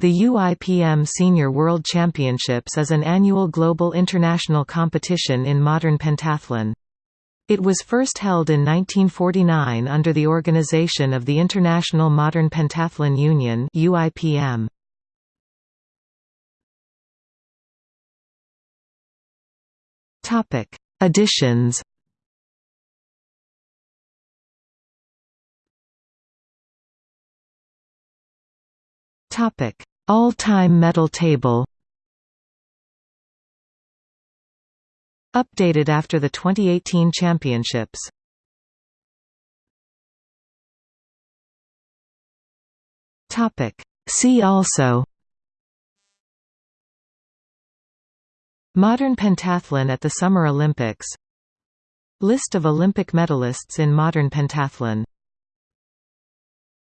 The UIPM Senior World Championships is an annual global international competition in modern pentathlon. It was first held in 1949 under the organization of the International Modern Pentathlon Union UIPM. Topic: Editions. Topic: All-time medal table Updated after the 2018 championships. Topic: See also Modern pentathlon at the Summer Olympics. List of Olympic medalists in modern pentathlon